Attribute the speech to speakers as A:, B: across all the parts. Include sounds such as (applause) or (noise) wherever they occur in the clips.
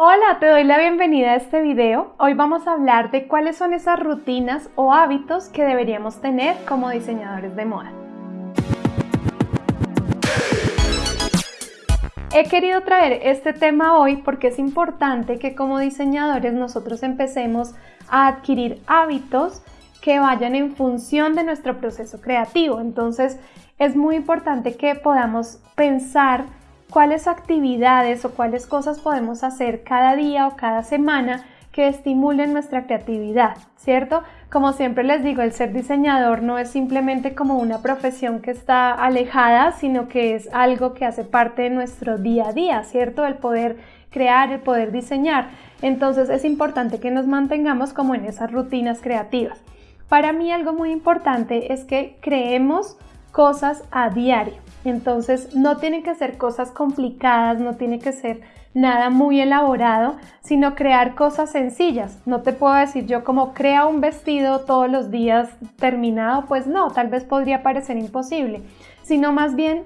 A: Hola, te doy la bienvenida a este video. Hoy vamos a hablar de cuáles son esas rutinas o hábitos que deberíamos tener como diseñadores de moda. He querido traer este tema hoy porque es importante que como diseñadores nosotros empecemos a adquirir hábitos que vayan en función de nuestro proceso creativo. Entonces es muy importante que podamos pensar cuáles actividades o cuáles cosas podemos hacer cada día o cada semana que estimulen nuestra creatividad, ¿cierto? Como siempre les digo, el ser diseñador no es simplemente como una profesión que está alejada, sino que es algo que hace parte de nuestro día a día, ¿cierto? El poder crear, el poder diseñar. Entonces es importante que nos mantengamos como en esas rutinas creativas. Para mí algo muy importante es que creemos cosas a diario. Entonces no tienen que ser cosas complicadas, no tiene que ser nada muy elaborado, sino crear cosas sencillas. No te puedo decir yo como crea un vestido todos los días terminado, pues no, tal vez podría parecer imposible, sino más bien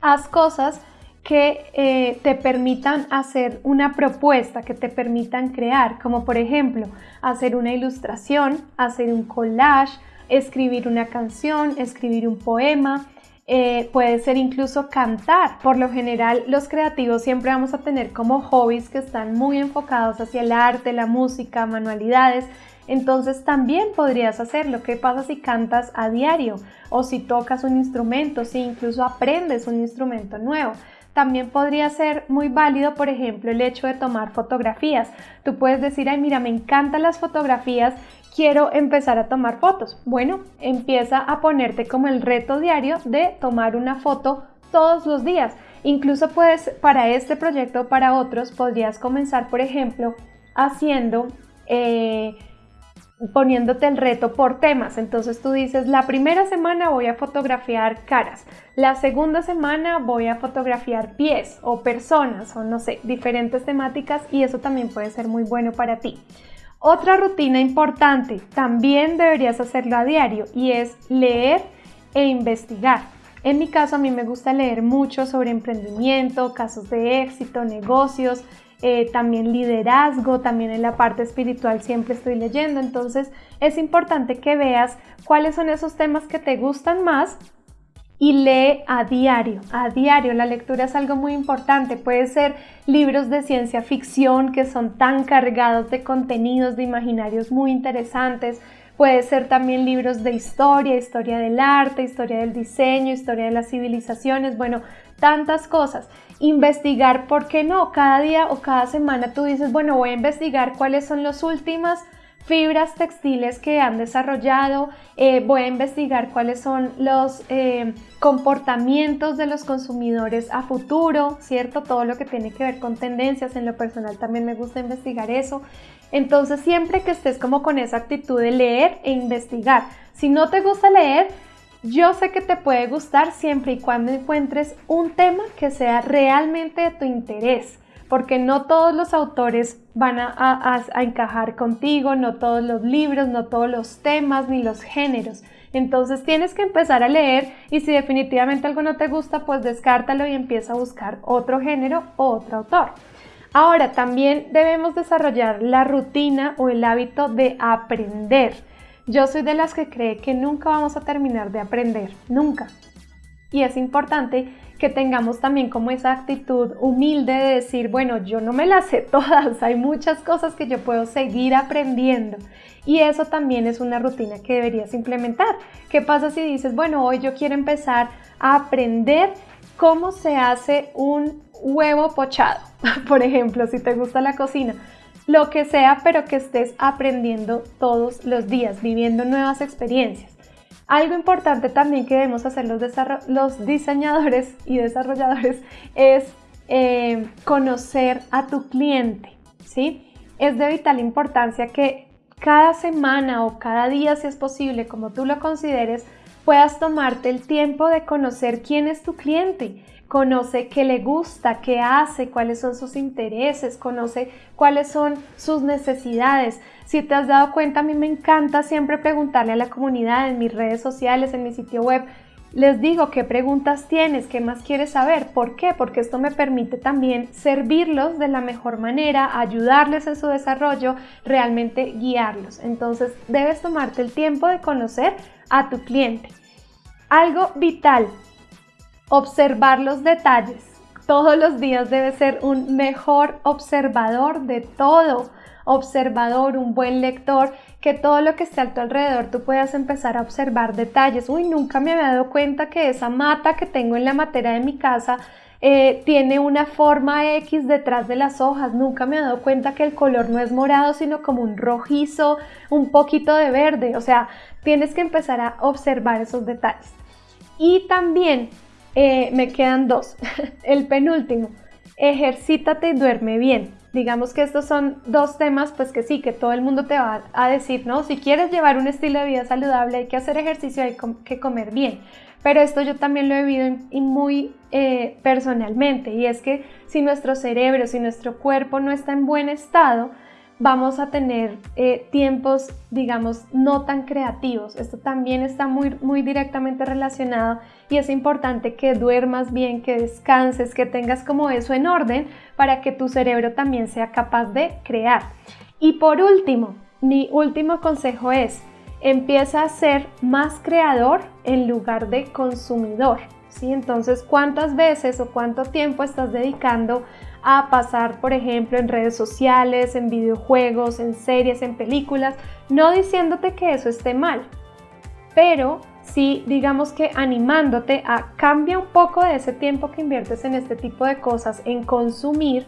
A: haz cosas que eh, te permitan hacer una propuesta, que te permitan crear, como por ejemplo hacer una ilustración, hacer un collage, escribir una canción, escribir un poema, eh, puede ser incluso cantar. Por lo general, los creativos siempre vamos a tener como hobbies que están muy enfocados hacia el arte, la música, manualidades. Entonces también podrías hacerlo. ¿Qué pasa si cantas a diario? O si tocas un instrumento, si incluso aprendes un instrumento nuevo. También podría ser muy válido, por ejemplo, el hecho de tomar fotografías. Tú puedes decir, ay, mira, me encantan las fotografías quiero empezar a tomar fotos. Bueno, empieza a ponerte como el reto diario de tomar una foto todos los días. Incluso puedes, para este proyecto o para otros, podrías comenzar, por ejemplo, haciendo, eh, poniéndote el reto por temas. Entonces tú dices, la primera semana voy a fotografiar caras, la segunda semana voy a fotografiar pies o personas o no sé, diferentes temáticas y eso también puede ser muy bueno para ti. Otra rutina importante, también deberías hacerlo a diario y es leer e investigar. En mi caso a mí me gusta leer mucho sobre emprendimiento, casos de éxito, negocios, eh, también liderazgo, también en la parte espiritual siempre estoy leyendo, entonces es importante que veas cuáles son esos temas que te gustan más y lee a diario, a diario. La lectura es algo muy importante. Puede ser libros de ciencia ficción que son tan cargados de contenidos, de imaginarios muy interesantes. Puede ser también libros de historia, historia del arte, historia del diseño, historia de las civilizaciones, bueno, tantas cosas. Investigar, ¿por qué no? Cada día o cada semana tú dices, bueno, voy a investigar cuáles son las últimas fibras textiles que han desarrollado, eh, voy a investigar cuáles son los eh, comportamientos de los consumidores a futuro, ¿cierto? Todo lo que tiene que ver con tendencias, en lo personal también me gusta investigar eso. Entonces siempre que estés como con esa actitud de leer e investigar, si no te gusta leer, yo sé que te puede gustar siempre y cuando encuentres un tema que sea realmente de tu interés porque no todos los autores van a, encajar contigo, no todos los libros, no todos los temas ni los géneros. Entonces tienes que empezar a leer y si definitivamente algo no te gusta, pues descártalo y empieza a buscar otro género o otro autor. Ahora, también debemos desarrollar la rutina o el hábito de aprender. Yo soy de las que cree que nunca vamos a terminar de aprender, nunca. Y es importante que tengamos también como esa actitud humilde de decir, bueno, yo no me las sé (laughs) todas, hay muchas cosas que yo puedo seguir aprendiendo. Y eso también es una rutina que deberías implementar. ¿Qué pasa si dices, bueno, hoy yo quiero empezar a aprender cómo se hace un huevo pochado? (laughs) Por ejemplo, si te gusta la cocina. Lo que sea, pero que estés aprendiendo todos los días, viviendo nuevas experiencias. Algo importante también que debemos hacer los, diseñadores y desarrolladores es eh, conocer a tu cliente, ¿sí? Es de vital importancia que cada semana o cada día, si es posible, como tú lo consideres, puedas tomarte el tiempo de conocer quién es tu cliente, conoce qué le gusta, qué hace, cuáles son sus intereses, conoce cuáles son sus necesidades. Si te has dado cuenta, a mí me encanta siempre preguntarle a la comunidad en mis redes sociales, en mi sitio web, les digo qué preguntas tienes, qué más quieres saber. ¿Por qué? Porque esto me permite también servirlos de la mejor manera, ayudarles en su desarrollo, realmente guiarlos. Entonces debes tomarte el tiempo de conocer a tu cliente. Algo vital, observar los detalles. Todos los días debes ser un mejor observador de todo observador, un buen lector, que todo lo que esté a tu alrededor tú puedas empezar a observar detalles. Uy, nunca me había dado cuenta que esa mata que tengo en la matera de mi casa eh, tiene una forma X detrás de las hojas. Nunca me he dado cuenta que el color no es morado, sino como un rojizo, un poquito de verde. O sea, tienes que empezar a observar esos detalles. Y también eh, me quedan dos. (laughs) el penúltimo, ejercítate y duerme bien. Digamos que estos son dos temas, pues que sí, que todo el mundo te va a decir, ¿no? Si quieres llevar un estilo de vida saludable, hay que hacer ejercicio, hay que comer bien. Pero esto yo también lo he vivido muy eh, personalmente, y es que si nuestro cerebro, si nuestro cuerpo no está en buen estado, vamos a tener eh, tiempos, digamos, no tan creativos. Esto también está muy, muy directamente relacionado y es importante que duermas bien, que descanses, que tengas como eso en orden para que tu cerebro también sea capaz de crear. Y por último, mi último consejo es, empieza a ser más creador en lugar de consumidor. ¿sí? Entonces, ¿cuántas veces o cuánto tiempo estás dedicando a pasar, por ejemplo, en redes sociales, en videojuegos, en series, en películas, no diciéndote que eso esté mal, pero sí, digamos que animándote a cambia un poco de ese tiempo que inviertes en este tipo de cosas, en consumir,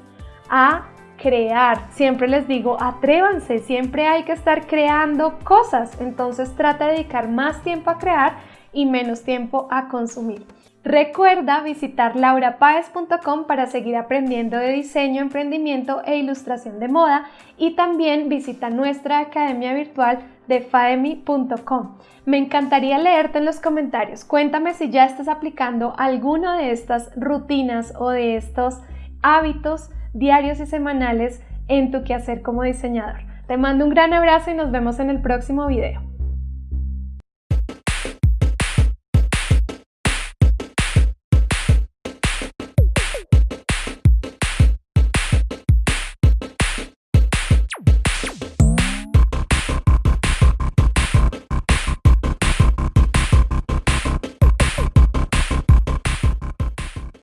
A: a crear. Siempre les digo, atrévanse, siempre hay que estar creando cosas, entonces trata de dedicar más tiempo a crear y menos tiempo a consumir. Recuerda visitar laurapaez.com para seguir aprendiendo de diseño, emprendimiento e ilustración de moda y también visita nuestra academia virtual de faemi.com. Me encantaría leerte en los comentarios. Cuéntame si ya estás aplicando alguno de estas rutinas o de estos hábitos diarios y semanales en tu quehacer como diseñador. Te mando un gran abrazo y nos vemos en el próximo video.